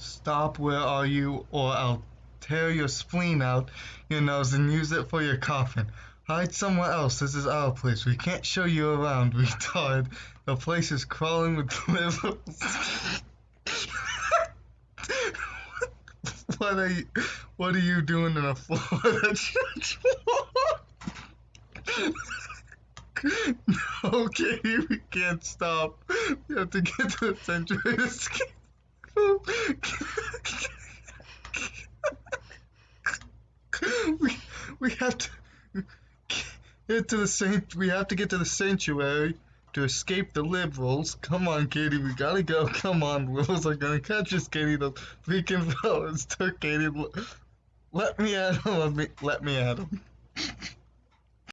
Stop, where are you, or I'll tear your spleen out your nose and use it for your coffin. Hide somewhere else. This is our place. We can't show you around, retard. The place is crawling with liberals. what are you? What are you doing in a Florida church? no, Katie, we can't stop. We have to get to the escape. We, we have to get to the saint. We have to get to the sanctuary to escape the liberals. Come on, Katie, we gotta go. Come on, liberals are gonna catch us, Katie. The freaking fellas took Katie. Let me at him. Let me, let me at him.